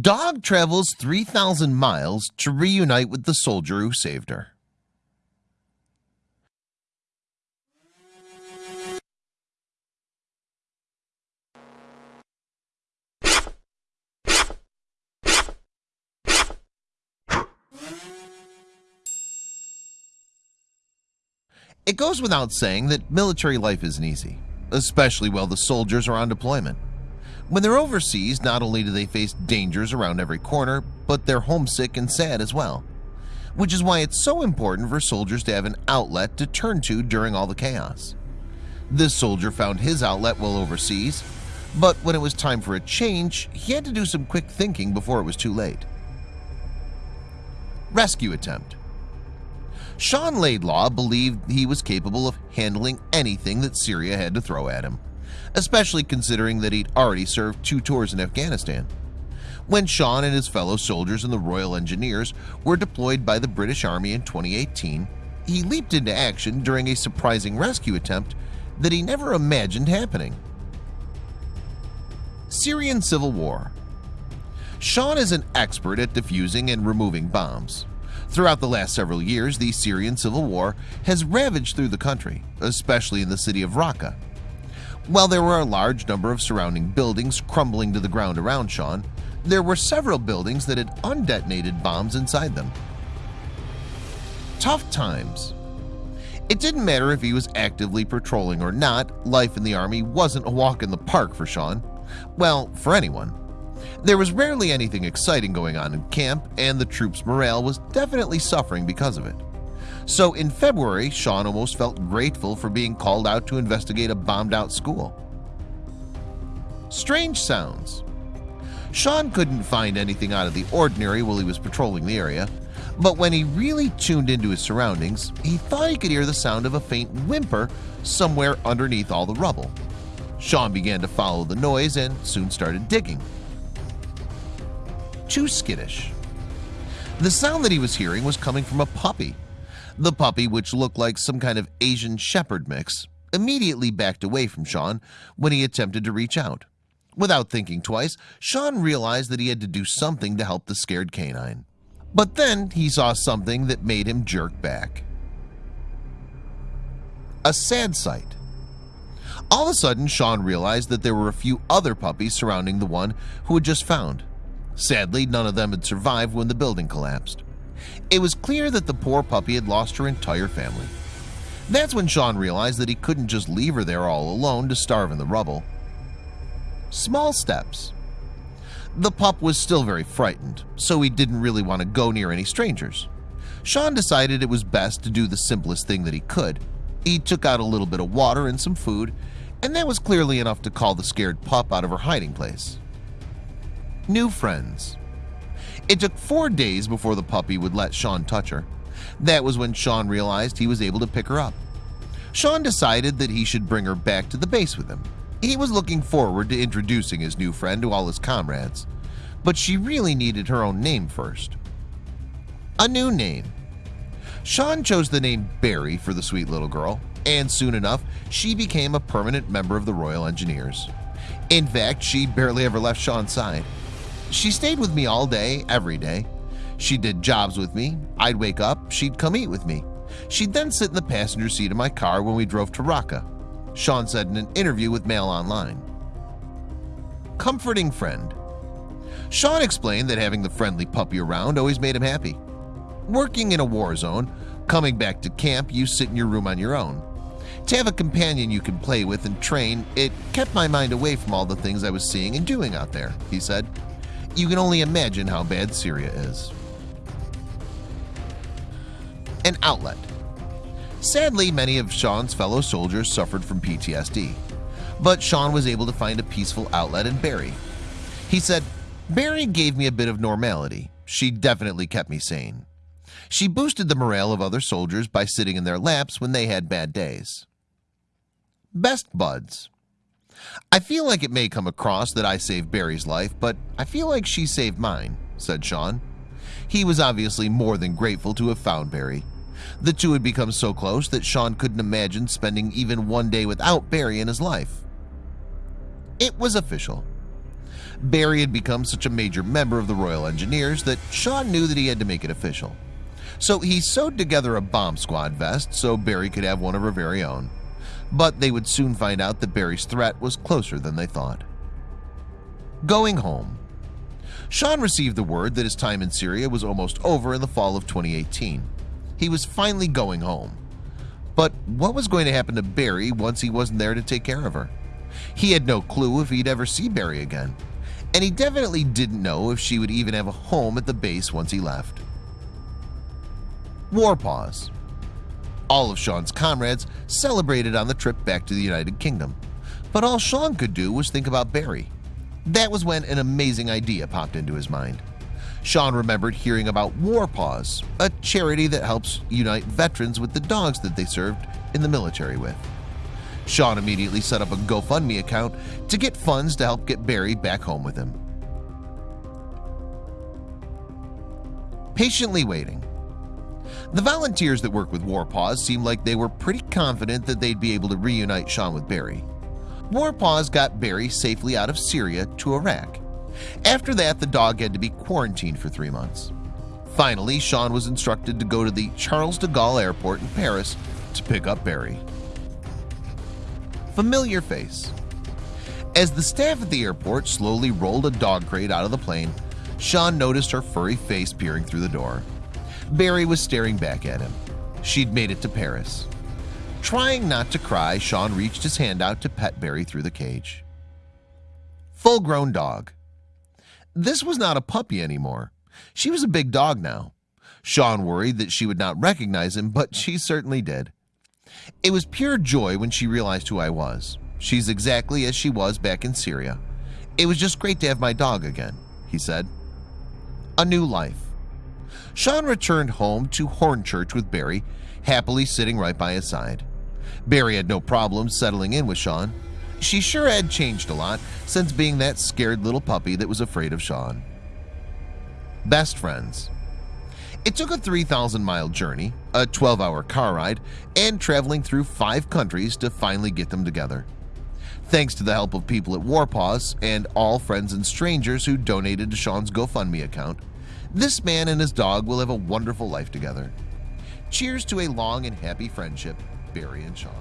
Dog travels 3,000 miles to reunite with the soldier who saved her. It goes without saying that military life isn't easy, especially while the soldiers are on deployment. When they're overseas, not only do they face dangers around every corner, but they're homesick and sad as well. Which is why it's so important for soldiers to have an outlet to turn to during all the chaos. This soldier found his outlet while overseas, but when it was time for a change, he had to do some quick thinking before it was too late. Rescue attempt Sean Laidlaw believed he was capable of handling anything that Syria had to throw at him, especially considering that he'd already served two tours in Afghanistan. When Sean and his fellow soldiers in the Royal Engineers were deployed by the British Army in 2018, he leaped into action during a surprising rescue attempt that he never imagined happening. Syrian Civil War Sean is an expert at defusing and removing bombs. Throughout the last several years, the Syrian civil war has ravaged through the country, especially in the city of Raqqa. While there were a large number of surrounding buildings crumbling to the ground around Sean, there were several buildings that had undetonated bombs inside them. Tough times. It didn't matter if he was actively patrolling or not, life in the army wasn't a walk in the park for Sean. Well, for anyone. There was rarely anything exciting going on in camp, and the troops' morale was definitely suffering because of it. So in February, Sean almost felt grateful for being called out to investigate a bombed-out school. Strange sounds. Sean couldn't find anything out of the ordinary while he was patrolling the area, but when he really tuned into his surroundings, he thought he could hear the sound of a faint whimper somewhere underneath all the rubble. Sean began to follow the noise and soon started digging too skittish. The sound that he was hearing was coming from a puppy. The puppy, which looked like some kind of Asian shepherd mix, immediately backed away from Sean when he attempted to reach out. Without thinking twice, Sean realized that he had to do something to help the scared canine. But then he saw something that made him jerk back. A sad sight. All of a sudden, Sean realized that there were a few other puppies surrounding the one who had just found. Sadly, none of them had survived when the building collapsed. It was clear that the poor puppy had lost her entire family. That's when Sean realized that he couldn't just leave her there all alone to starve in the rubble. Small steps. The pup was still very frightened, so he didn't really want to go near any strangers. Sean decided it was best to do the simplest thing that he could. He took out a little bit of water and some food, and that was clearly enough to call the scared pup out of her hiding place new friends. It took four days before the puppy would let Sean touch her. That was when Sean realized he was able to pick her up. Sean decided that he should bring her back to the base with him. He was looking forward to introducing his new friend to all his comrades, but she really needed her own name first. A new name. Sean chose the name Barry for the sweet little girl, and soon enough, she became a permanent member of the Royal Engineers. In fact, she barely ever left Sean's side. She stayed with me all day, every day. She did jobs with me. I'd wake up, she'd come eat with me. She'd then sit in the passenger seat of my car when we drove to Raqqa. Sean said in an interview with Mail Online. Comforting friend. Sean explained that having the friendly puppy around always made him happy. Working in a war zone, coming back to camp, you sit in your room on your own. To have a companion you can play with and train, it kept my mind away from all the things I was seeing and doing out there, he said. You can only imagine how bad Syria is. An outlet. Sadly, many of Sean's fellow soldiers suffered from PTSD, but Sean was able to find a peaceful outlet in Barry. He said, Barry gave me a bit of normality. She definitely kept me sane. She boosted the morale of other soldiers by sitting in their laps when they had bad days. Best buds. I feel like it may come across that I saved Barry's life, but I feel like she saved mine, said Sean. He was obviously more than grateful to have found Barry. The two had become so close that Sean couldn't imagine spending even one day without Barry in his life. It was official. Barry had become such a major member of the Royal Engineers that Sean knew that he had to make it official. So he sewed together a bomb squad vest so Barry could have one of her very own. But they would soon find out that Barry's threat was closer than they thought. Going home Sean received the word that his time in Syria was almost over in the fall of 2018. He was finally going home. But what was going to happen to Barry once he wasn't there to take care of her? He had no clue if he'd ever see Barry again. And he definitely didn't know if she would even have a home at the base once he left. War Paws All of Sean's comrades celebrated on the trip back to the United Kingdom. But all Sean could do was think about Barry. That was when an amazing idea popped into his mind. Sean remembered hearing about War Paws, a charity that helps unite veterans with the dogs that they served in the military with. Sean immediately set up a GoFundMe account to get funds to help get Barry back home with him. Patiently waiting The volunteers that work with War Paws seemed like they were pretty confident that they'd be able to reunite Sean with Barry. War Paws got Barry safely out of Syria to Iraq after that, the dog had to be quarantined for three months. Finally, Sean was instructed to go to the Charles de Gaulle Airport in Paris to pick up Barry. Familiar face As the staff at the airport slowly rolled a dog crate out of the plane, Sean noticed her furry face peering through the door. Barry was staring back at him. She'd made it to Paris. Trying not to cry, Sean reached his hand out to pet Barry through the cage. Full-grown dog this was not a puppy anymore. She was a big dog now. Sean worried that she would not recognize him, but she certainly did. It was pure joy when she realized who I was. She's exactly as she was back in Syria. It was just great to have my dog again, he said. A new life. Sean returned home to Hornchurch with Barry, happily sitting right by his side. Barry had no problem settling in with Sean. She sure had changed a lot since being that scared little puppy that was afraid of Sean. Best friends. It took a 3,000 mile journey, a 12 hour car ride, and traveling through five countries to finally get them together. Thanks to the help of people at Warpaws and all friends and strangers who donated to Sean's GoFundMe account, this man and his dog will have a wonderful life together. Cheers to a long and happy friendship, Barry and Sean.